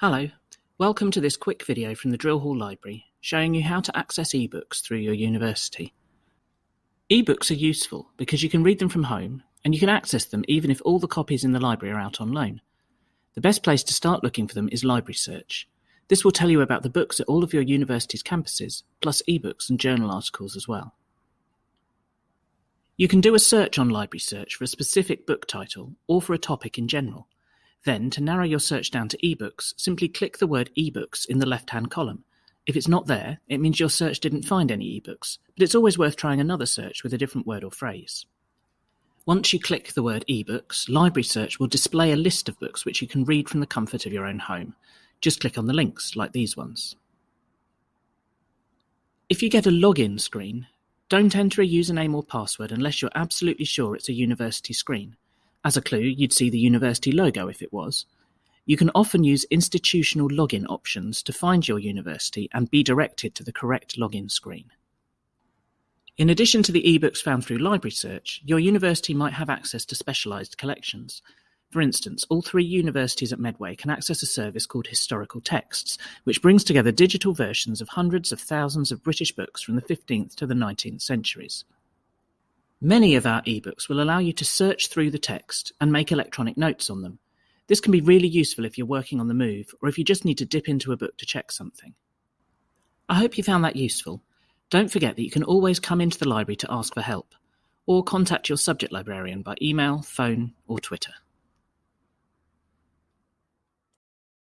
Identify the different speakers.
Speaker 1: Hello, welcome to this quick video from the Drill Hall Library showing you how to access ebooks through your university. Ebooks are useful because you can read them from home and you can access them even if all the copies in the library are out on loan. The best place to start looking for them is Library Search. This will tell you about the books at all of your university's campuses, plus ebooks and journal articles as well. You can do a search on Library Search for a specific book title or for a topic in general. Then, to narrow your search down to ebooks, simply click the word ebooks in the left-hand column. If it's not there, it means your search didn't find any ebooks, but it's always worth trying another search with a different word or phrase. Once you click the word ebooks, Library Search will display a list of books which you can read from the comfort of your own home. Just click on the links, like these ones. If you get a login screen, don't enter a username or password unless you're absolutely sure it's a university screen. As a clue, you'd see the university logo if it was. You can often use institutional login options to find your university and be directed to the correct login screen. In addition to the ebooks found through Library Search, your university might have access to specialised collections. For instance, all three universities at Medway can access a service called Historical Texts, which brings together digital versions of hundreds of thousands of British books from the 15th to the 19th centuries. Many of our ebooks will allow you to search through the text and make electronic notes on them. This can be really useful if you're working on the move or if you just need to dip into a book to check something. I hope you found that useful. Don't forget that you can always come into the library to ask for help, or contact your subject librarian by email, phone, or Twitter.